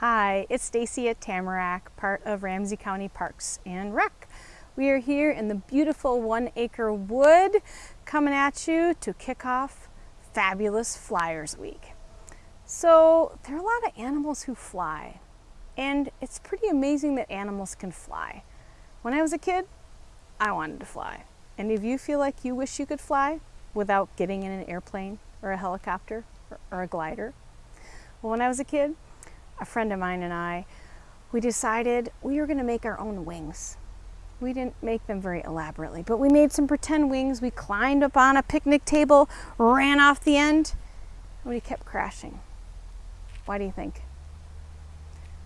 Hi, it's Stacy at Tamarack, part of Ramsey County Parks and Rec. We are here in the beautiful one acre wood coming at you to kick off Fabulous Flyers Week. So there are a lot of animals who fly and it's pretty amazing that animals can fly. When I was a kid, I wanted to fly. And if you feel like you wish you could fly without getting in an airplane or a helicopter or, or a glider? Well, when I was a kid, a friend of mine and I, we decided we were going to make our own wings. We didn't make them very elaborately, but we made some pretend wings. We climbed up on a picnic table, ran off the end, and we kept crashing. Why do you think?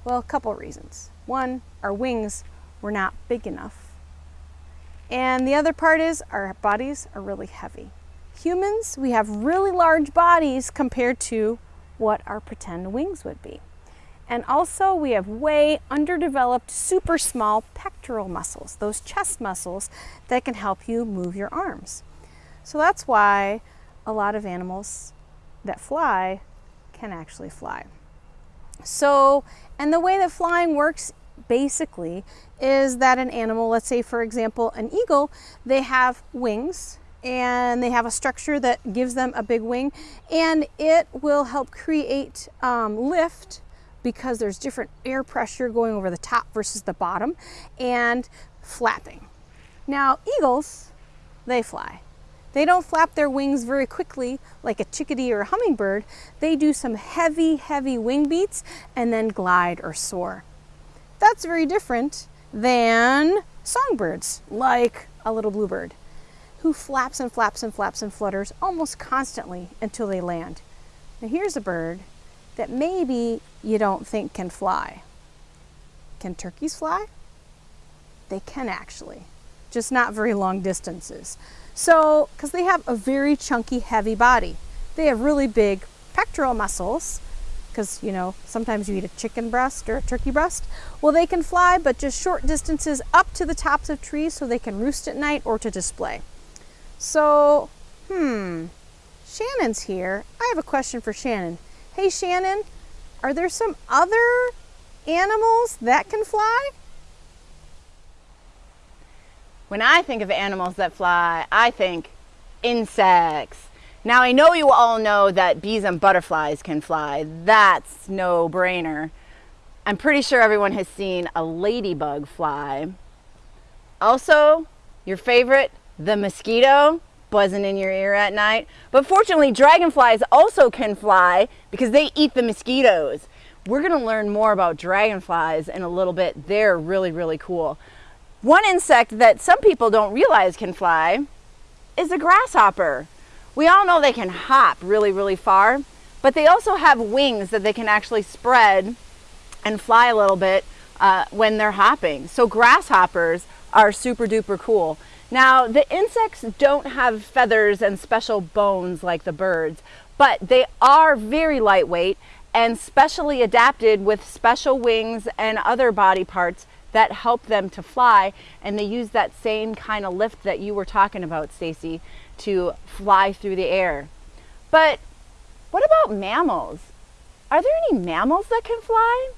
Well, a couple reasons. One, our wings were not big enough. And the other part is our bodies are really heavy. Humans, we have really large bodies compared to what our pretend wings would be. And also we have way underdeveloped, super small pectoral muscles, those chest muscles that can help you move your arms. So that's why a lot of animals that fly can actually fly. So, and the way that flying works basically is that an animal, let's say for example an eagle, they have wings and they have a structure that gives them a big wing and it will help create um, lift because there's different air pressure going over the top versus the bottom and flapping. Now eagles, they fly. They don't flap their wings very quickly like a chickadee or a hummingbird. They do some heavy, heavy wing beats and then glide or soar. That's very different than songbirds like a little bluebird who flaps and flaps and flaps and flutters almost constantly until they land. Now here's a bird that maybe you don't think can fly. Can turkeys fly? They can actually, just not very long distances. So, because they have a very chunky, heavy body. They have really big pectoral muscles, because, you know, sometimes you eat a chicken breast or a turkey breast. Well, they can fly, but just short distances up to the tops of trees so they can roost at night or to display. So, hmm, Shannon's here. I have a question for Shannon. Hey Shannon, are there some other animals that can fly? When I think of animals that fly, I think insects. Now I know you all know that bees and butterflies can fly. That's no brainer. I'm pretty sure everyone has seen a ladybug fly. Also, your favorite, the mosquito buzzing in your ear at night. But fortunately, dragonflies also can fly because they eat the mosquitoes. We're gonna learn more about dragonflies in a little bit. They're really, really cool. One insect that some people don't realize can fly is a grasshopper. We all know they can hop really, really far, but they also have wings that they can actually spread and fly a little bit uh, when they're hopping. So grasshoppers are super duper cool. Now, the insects don't have feathers and special bones like the birds, but they are very lightweight and specially adapted with special wings and other body parts that help them to fly. And they use that same kind of lift that you were talking about, Stacy, to fly through the air. But what about mammals? Are there any mammals that can fly?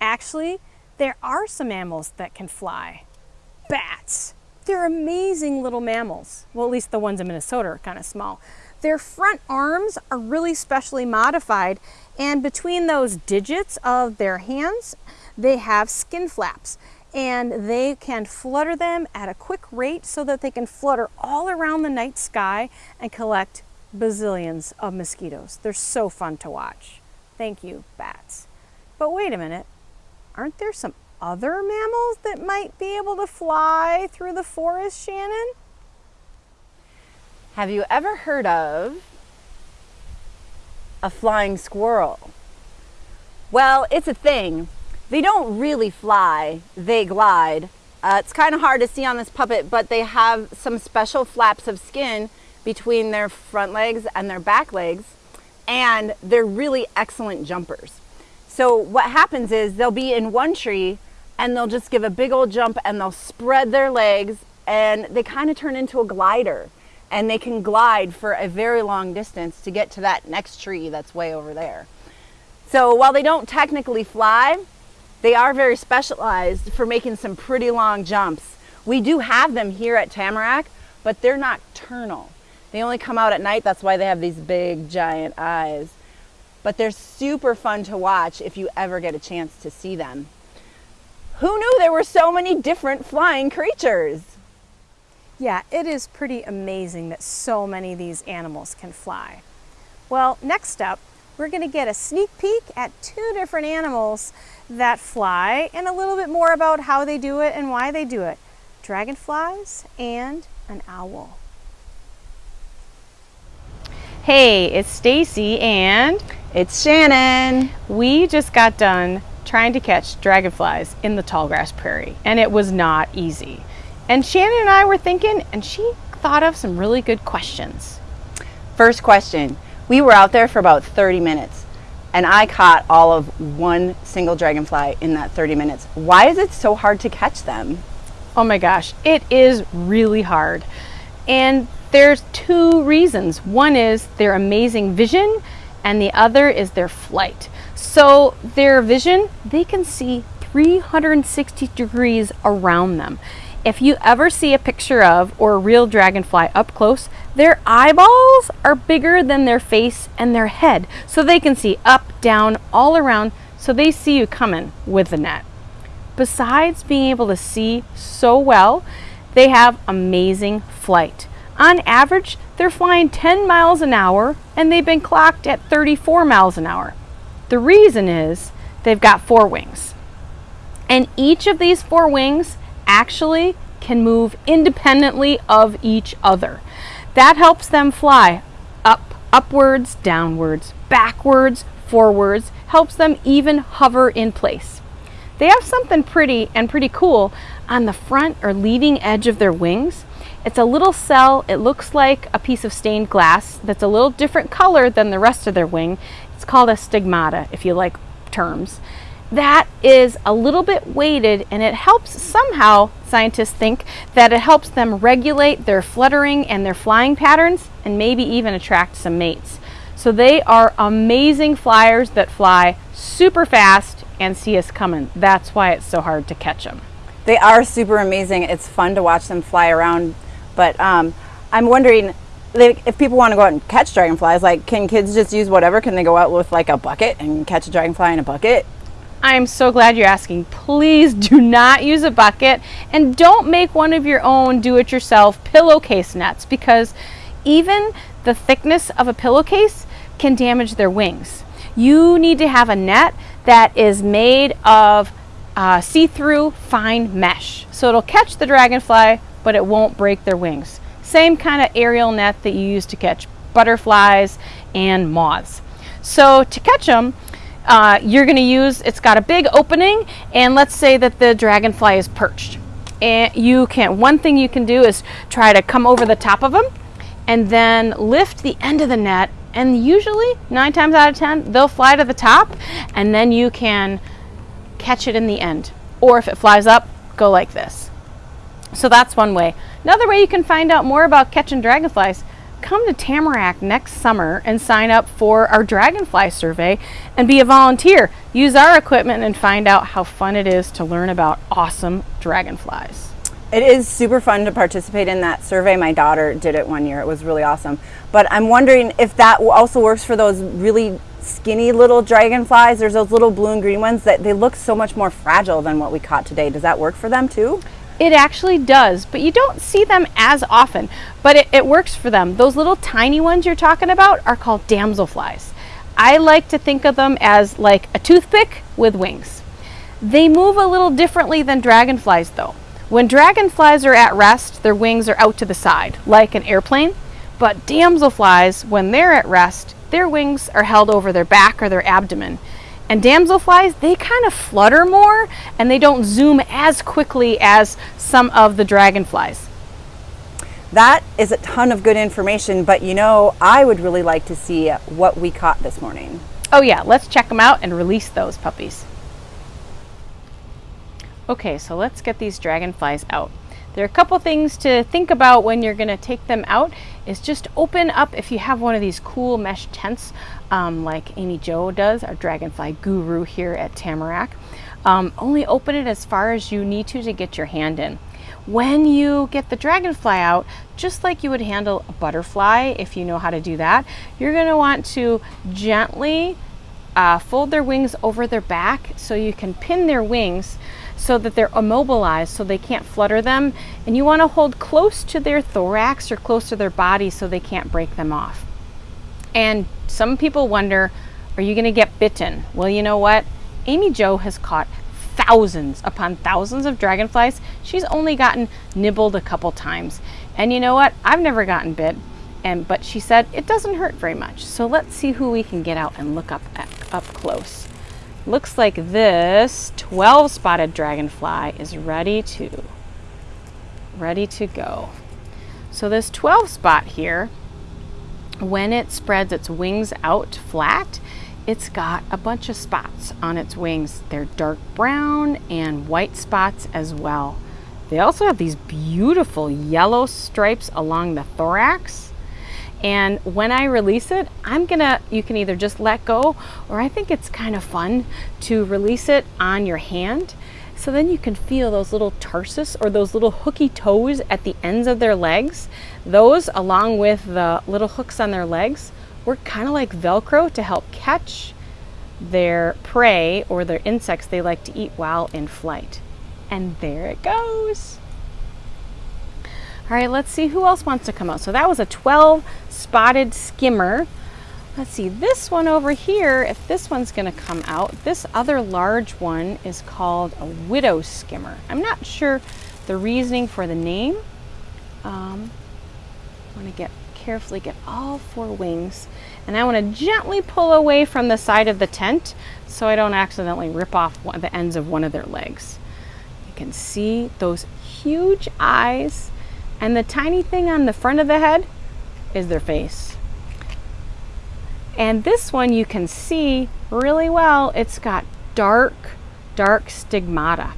Actually, there are some mammals that can fly bats. They're amazing little mammals. Well, at least the ones in Minnesota are kind of small. Their front arms are really specially modified and between those digits of their hands, they have skin flaps and they can flutter them at a quick rate so that they can flutter all around the night sky and collect bazillions of mosquitoes. They're so fun to watch. Thank you, bats. But wait a minute, aren't there some other mammals that might be able to fly through the forest, Shannon? Have you ever heard of a flying squirrel? Well, it's a thing. They don't really fly, they glide. Uh, it's kind of hard to see on this puppet, but they have some special flaps of skin between their front legs and their back legs, and they're really excellent jumpers. So what happens is they'll be in one tree and they'll just give a big old jump and they'll spread their legs and they kind of turn into a glider and they can glide for a very long distance to get to that next tree that's way over there. So while they don't technically fly, they are very specialized for making some pretty long jumps. We do have them here at Tamarack, but they're nocturnal. They only come out at night, that's why they have these big giant eyes. But they're super fun to watch if you ever get a chance to see them. Who knew there were so many different flying creatures? Yeah, it is pretty amazing that so many of these animals can fly. Well, next up, we're going to get a sneak peek at two different animals that fly and a little bit more about how they do it and why they do it. Dragonflies and an owl. Hey, it's Stacy and it's Shannon. We just got done trying to catch dragonflies in the tallgrass prairie and it was not easy. And Shannon and I were thinking and she thought of some really good questions. First question, we were out there for about 30 minutes and I caught all of one single dragonfly in that 30 minutes. Why is it so hard to catch them? Oh my gosh, it is really hard. And there's two reasons. One is their amazing vision and the other is their flight. So their vision, they can see 360 degrees around them. If you ever see a picture of or a real dragonfly up close, their eyeballs are bigger than their face and their head. So they can see up, down, all around. So they see you coming with the net. Besides being able to see so well, they have amazing flight. On average, they're flying 10 miles an hour and they've been clocked at 34 miles an hour. The reason is they've got four wings. And each of these four wings actually can move independently of each other. That helps them fly up, upwards, downwards, backwards, forwards, helps them even hover in place. They have something pretty and pretty cool on the front or leading edge of their wings. It's a little cell, it looks like a piece of stained glass that's a little different color than the rest of their wing. It's called a stigmata, if you like terms that is a little bit weighted and it helps somehow, scientists think, that it helps them regulate their fluttering and their flying patterns and maybe even attract some mates. So they are amazing flyers that fly super fast and see us coming. That's why it's so hard to catch them. They are super amazing. It's fun to watch them fly around, but um, I'm wondering if people want to go out and catch dragonflies, like can kids just use whatever? Can they go out with like a bucket and catch a dragonfly in a bucket? I am so glad you're asking. Please do not use a bucket and don't make one of your own do-it-yourself pillowcase nets because even the thickness of a pillowcase can damage their wings. You need to have a net that is made of uh, see-through fine mesh. So it'll catch the dragonfly, but it won't break their wings. Same kind of aerial net that you use to catch butterflies and moths. So to catch them, uh, you're going to use, it's got a big opening, and let's say that the dragonfly is perched. And you can, one thing you can do is try to come over the top of them and then lift the end of the net and usually nine times out of ten they'll fly to the top and then you can catch it in the end or if it flies up go like this so that's one way another way you can find out more about catching dragonflies come to Tamarack next summer and sign up for our dragonfly survey and be a volunteer. Use our equipment and find out how fun it is to learn about awesome dragonflies. It is super fun to participate in that survey. My daughter did it one year. It was really awesome. But I'm wondering if that also works for those really skinny little dragonflies. There's those little blue and green ones that they look so much more fragile than what we caught today. Does that work for them too? It actually does, but you don't see them as often, but it, it, works for them. Those little tiny ones you're talking about are called damselflies. I like to think of them as like a toothpick with wings. They move a little differently than dragonflies though. When dragonflies are at rest, their wings are out to the side, like an airplane, but damselflies, when they're at rest, their wings are held over their back or their abdomen. And damselflies, they kind of flutter more and they don't zoom as quickly as some of the dragonflies. That is a ton of good information, but you know, I would really like to see what we caught this morning. Oh yeah, let's check them out and release those puppies. Okay, so let's get these dragonflies out. There are a couple things to think about when you're gonna take them out is just open up if you have one of these cool mesh tents um, like Amy Jo does, our dragonfly guru here at Tamarack. Um, only open it as far as you need to to get your hand in. When you get the dragonfly out, just like you would handle a butterfly, if you know how to do that, you're gonna want to gently uh, fold their wings over their back so you can pin their wings so that they're immobilized so they can't flutter them. And you wanna hold close to their thorax or close to their body so they can't break them off. And some people wonder, are you gonna get bitten? Well, you know what? Amy Jo has caught thousands upon thousands of dragonflies. She's only gotten nibbled a couple times. And you know what? I've never gotten bit. And but she said it doesn't hurt very much. So let's see who we can get out and look up up close. Looks like this 12 spotted dragonfly is ready to ready to go. So this 12 spot here, when it spreads its wings out flat, it's got a bunch of spots on its wings. They're dark brown and white spots as well. They also have these beautiful yellow stripes along the thorax. And when I release it, I'm gonna, you can either just let go, or I think it's kind of fun to release it on your hand. So then you can feel those little tarsus or those little hooky toes at the ends of their legs. Those, along with the little hooks on their legs, work kind of like Velcro to help catch their prey or their insects they like to eat while in flight. And there it goes. All right, let's see who else wants to come out. So that was a 12 spotted skimmer. Let's see, this one over here, if this one's gonna come out, this other large one is called a widow skimmer. I'm not sure the reasoning for the name. Um, I wanna get carefully get all four wings and I want to gently pull away from the side of the tent so I don't accidentally rip off one, the ends of one of their legs. You can see those huge eyes and the tiny thing on the front of the head is their face. And this one you can see really well. It's got dark, dark stigmata.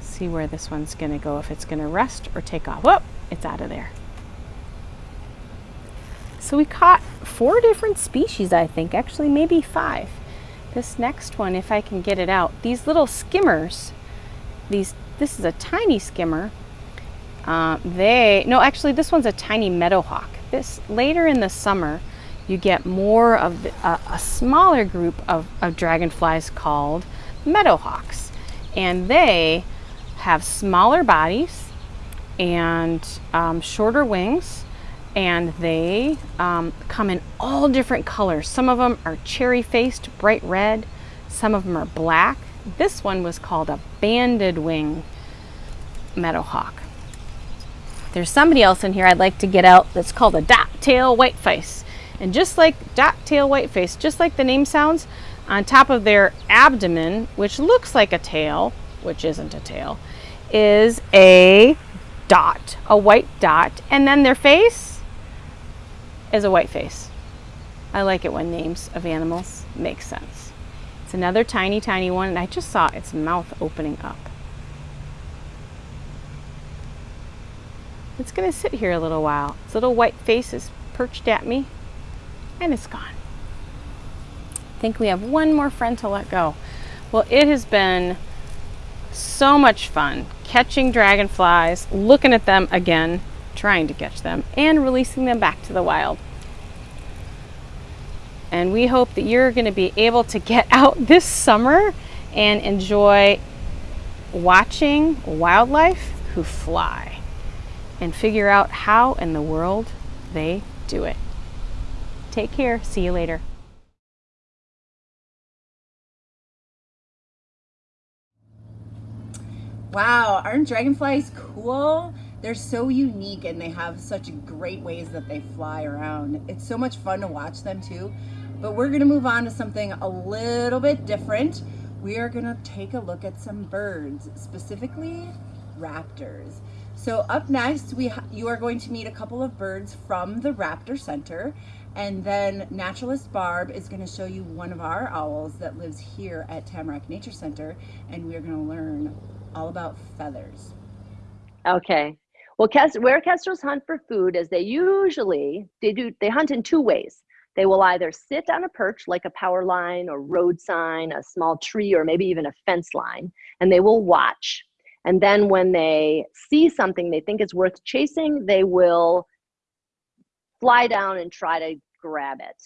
see where this one's to go, if it's to rest or take off. Whoop, it's out of there. So we caught four different species, I think, actually maybe five. This next one, if I can get it out, these little skimmers, these, this is a tiny skimmer. Uh, they, no, actually this one's a tiny meadowhawk. This, later in the summer, you get more of the, uh, a smaller group of, of dragonflies called meadowhawks. And they have smaller bodies and um, shorter wings and they um, come in all different colors. Some of them are cherry faced, bright red. Some of them are black. This one was called a banded wing meadowhawk. There's somebody else in here I'd like to get out that's called a dot tail whiteface. And just like dot tail whiteface, just like the name sounds, on top of their abdomen, which looks like a tail, which isn't a tail, is a dot, a white dot, and then their face is a white face. I like it when names of animals make sense. It's another tiny, tiny one, and I just saw its mouth opening up. It's gonna sit here a little while. Its little white face is perched at me, and it's gone. I think we have one more friend to let go. Well, it has been so much fun catching dragonflies, looking at them again, trying to catch them, and releasing them back to the wild. And we hope that you're going to be able to get out this summer and enjoy watching wildlife who fly and figure out how in the world they do it. Take care. See you later. Wow, aren't dragonflies cool? They're so unique and they have such great ways that they fly around. It's so much fun to watch them too. But we're gonna move on to something a little bit different. We are gonna take a look at some birds, specifically raptors. So up next, we you are going to meet a couple of birds from the Raptor Center. And then Naturalist Barb is to show you one of our owls that lives here at Tamarack Nature Center. And we're going to learn all about feathers. Okay. Well, where kestrels hunt for food is they usually they do they hunt in two ways. They will either sit on a perch like a power line or road sign, a small tree, or maybe even a fence line, and they will watch. And then when they see something they think is worth chasing, they will fly down and try to grab it.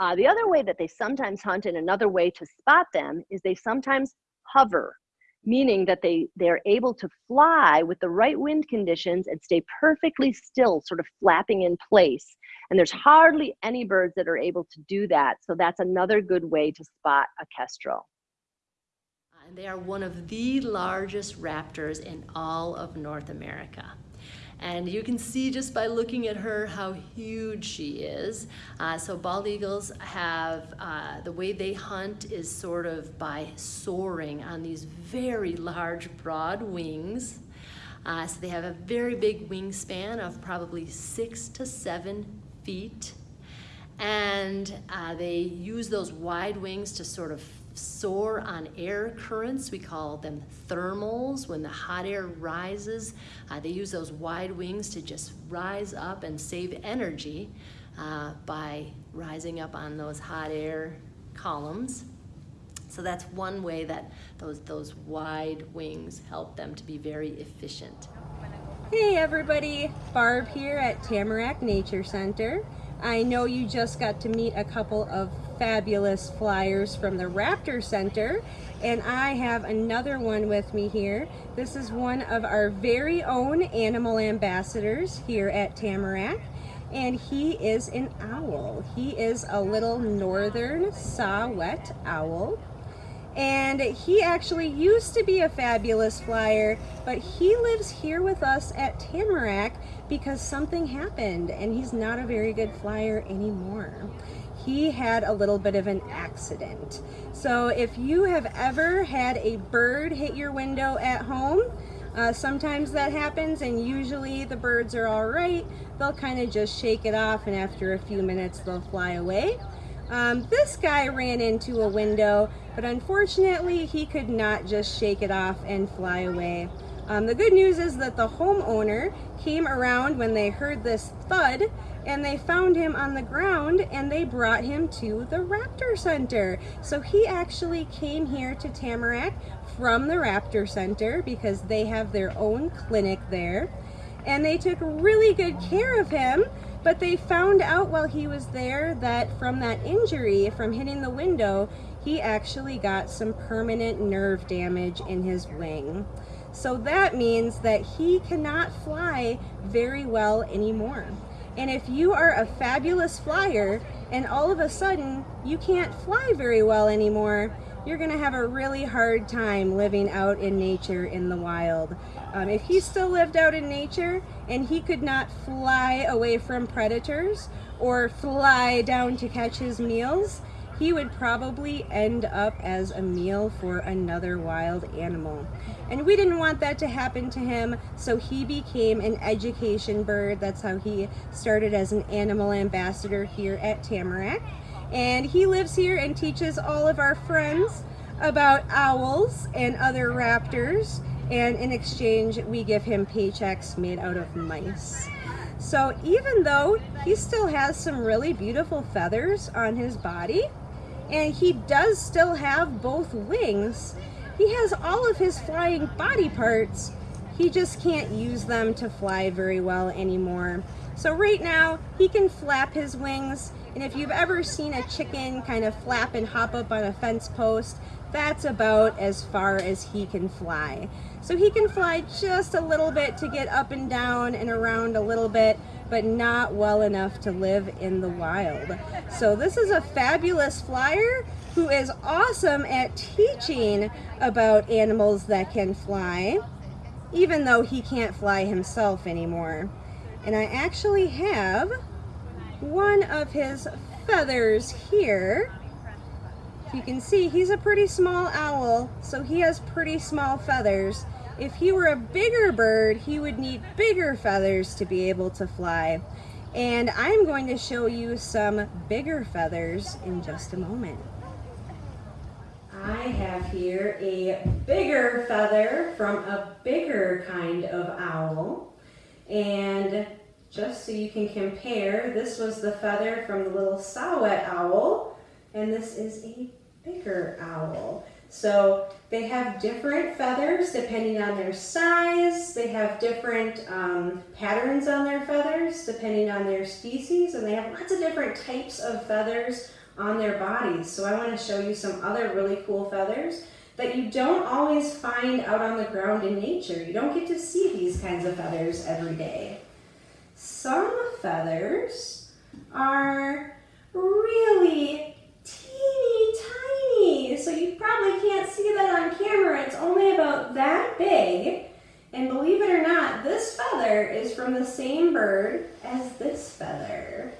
Uh, the other way that they sometimes hunt and another way to spot them is they sometimes hover, meaning that they, they're able to fly with the right wind conditions and stay perfectly still, sort of flapping in place. And there's hardly any birds that are able to do that. So that's another good way to spot a kestrel. And they are one of the largest raptors in all of North America. And you can see just by looking at her how huge she is. Uh, so bald eagles have, uh, the way they hunt is sort of by soaring on these very large broad wings. Uh, so they have a very big wingspan of probably six to seven feet. And uh, they use those wide wings to sort of soar on air currents. We call them thermals. When the hot air rises, uh, they use those wide wings to just rise up and save energy uh, by rising up on those hot air columns. So that's one way that those, those wide wings help them to be very efficient. Hey everybody, Barb here at Tamarack Nature Center. I know you just got to meet a couple of fabulous flyers from the Raptor Center and I have another one with me here. This is one of our very own animal ambassadors here at Tamarack and he is an owl. He is a little northern saw-whet owl and he actually used to be a fabulous flyer but he lives here with us at Tamarack because something happened and he's not a very good flyer anymore. He had a little bit of an accident. So if you have ever had a bird hit your window at home, uh, sometimes that happens and usually the birds are all right. They'll kind of just shake it off and after a few minutes they'll fly away. Um, this guy ran into a window, but unfortunately he could not just shake it off and fly away. Um, the good news is that the homeowner came around when they heard this thud and they found him on the ground and they brought him to the Raptor Center. So he actually came here to Tamarack from the Raptor Center because they have their own clinic there. And they took really good care of him, but they found out while he was there that from that injury, from hitting the window, he actually got some permanent nerve damage in his wing. So that means that he cannot fly very well anymore. And if you are a fabulous flyer and all of a sudden you can't fly very well anymore, you're gonna have a really hard time living out in nature in the wild. Um, if he still lived out in nature and he could not fly away from predators or fly down to catch his meals, he would probably end up as a meal for another wild animal. And we didn't want that to happen to him, so he became an education bird. That's how he started as an animal ambassador here at Tamarack. And he lives here and teaches all of our friends about owls and other raptors. And in exchange, we give him paychecks made out of mice. So even though he still has some really beautiful feathers on his body, and he does still have both wings. He has all of his flying body parts. He just can't use them to fly very well anymore. So right now, he can flap his wings, and if you've ever seen a chicken kind of flap and hop up on a fence post, that's about as far as he can fly. So he can fly just a little bit to get up and down and around a little bit, but not well enough to live in the wild. So this is a fabulous flyer who is awesome at teaching about animals that can fly, even though he can't fly himself anymore. And I actually have one of his feathers here. You can see he's a pretty small owl, so he has pretty small feathers. If he were a bigger bird, he would need bigger feathers to be able to fly. And I'm going to show you some bigger feathers in just a moment. I have here a bigger feather from a bigger kind of owl. And just so you can compare, this was the feather from the little saw-whet owl, and this is a bigger owl. So they have different feathers depending on their size. They have different um, patterns on their feathers depending on their species. And they have lots of different types of feathers on their bodies. So I want to show you some other really cool feathers that you don't always find out on the ground in nature. You don't get to see these kinds of feathers every day. Some feathers are really teeny tiny. So you probably can't see that on camera. It's only about that big. And believe it or not, this feather is from the same bird as this feather.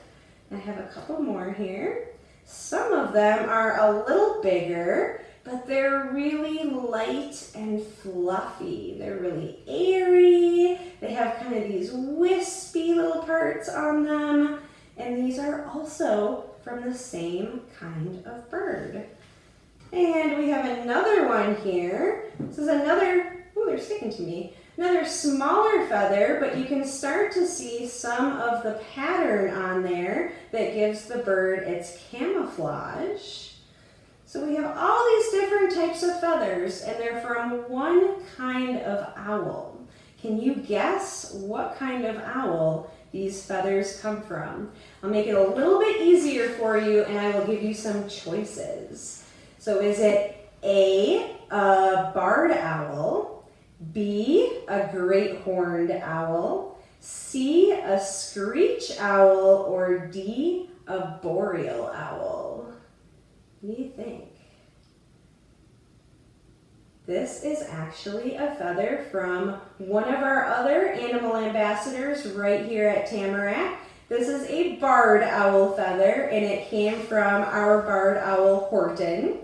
I have a couple more here. Some of them are a little bigger, but they're really light and fluffy. They're really airy. They have kind of these wispy little parts on them. And these are also from the same kind of bird. And we have another one here. This is another, oh, they're sticking to me. Another smaller feather, but you can start to see some of the pattern on there that gives the bird its camouflage. So we have all these different types of feathers and they're from one kind of owl. Can you guess what kind of owl these feathers come from? I'll make it a little bit easier for you and I will give you some choices. So is it A, a barred owl, B, a great horned owl, C, a screech owl, or D, a boreal owl? You think? This is actually a feather from one of our other animal ambassadors right here at Tamarack. This is a barred owl feather and it came from our barred owl Horton,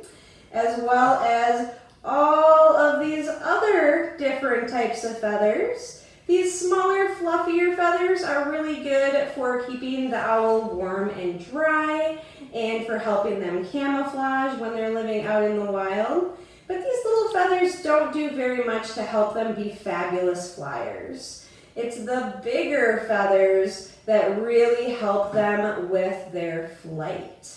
as well as all of these other different types of feathers. These smaller, fluffier feathers are really good for keeping the owl warm and dry and for helping them camouflage when they're living out in the wild. But these little feathers don't do very much to help them be fabulous flyers. It's the bigger feathers that really help them with their flight.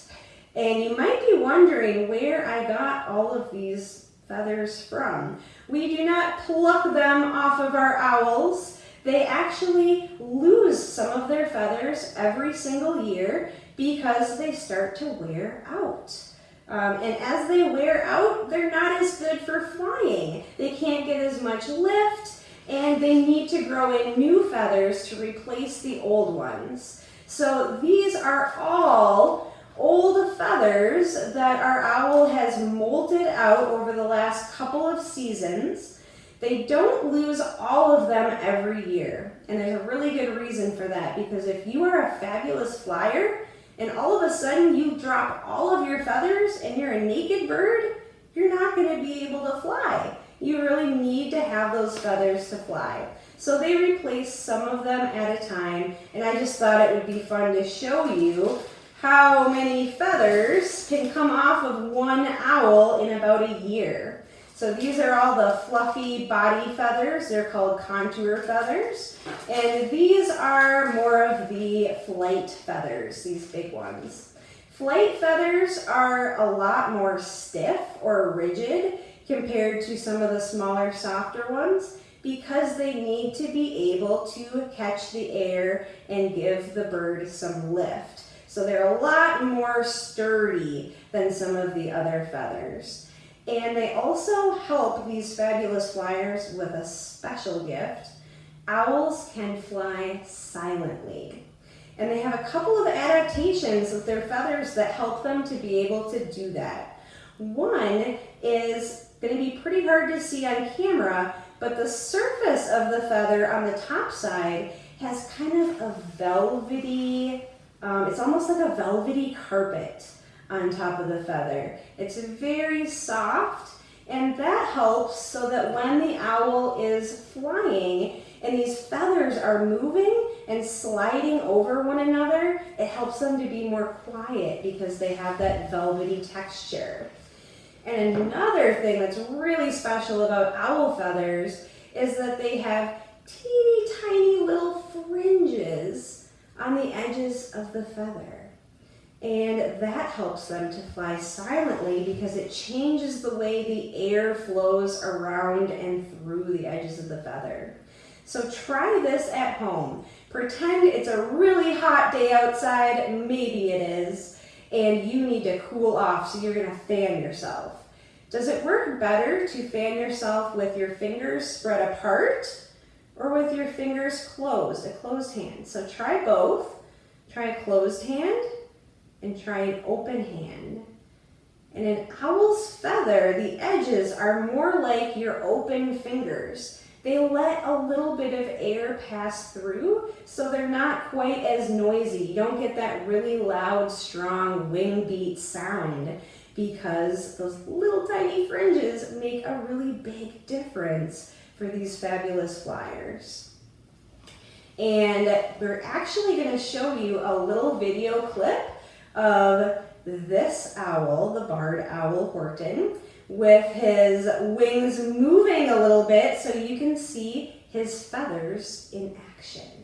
And you might be wondering where I got all of these feathers from. We do not pluck them off of our owls. They actually lose some of their feathers every single year because they start to wear out. Um, and as they wear out, they're not as good for flying. They can't get as much lift and they need to grow in new feathers to replace the old ones. So these are all old feathers that our owl has molted out over the last couple of seasons. They don't lose all of them every year. And there's a really good reason for that because if you are a fabulous flyer and all of a sudden you drop all of your feathers and you're a naked bird, you're not going to be able to fly. You really need to have those feathers to fly. So they replace some of them at a time and I just thought it would be fun to show you how many feathers can come off of one owl in about a year. So these are all the fluffy body feathers. They're called contour feathers. And these are more of the flight feathers, these big ones. Flight feathers are a lot more stiff or rigid compared to some of the smaller, softer ones because they need to be able to catch the air and give the bird some lift. So they're a lot more sturdy than some of the other feathers. And they also help these fabulous flyers with a special gift. Owls can fly silently. And they have a couple of adaptations with their feathers that help them to be able to do that. One is going to be pretty hard to see on camera, but the surface of the feather on the top side has kind of a velvety um, it's almost like a velvety carpet on top of the feather. It's very soft and that helps so that when the owl is flying and these feathers are moving and sliding over one another, it helps them to be more quiet because they have that velvety texture. And another thing that's really special about owl feathers is that they have teeny tiny little fringes on the edges of the feather. And that helps them to fly silently because it changes the way the air flows around and through the edges of the feather. So try this at home. Pretend it's a really hot day outside, maybe it is, and you need to cool off, so you're gonna fan yourself. Does it work better to fan yourself with your fingers spread apart or with your fingers closed, a closed hand? So try both. Try a closed hand and try an open hand. And an owl's feather, the edges are more like your open fingers. They let a little bit of air pass through, so they're not quite as noisy. You don't get that really loud, strong wing beat sound because those little tiny fringes make a really big difference for these fabulous flyers. And we're actually gonna show you a little video clip of this owl, the barred owl Horton, with his wings moving a little bit so you can see his feathers in action.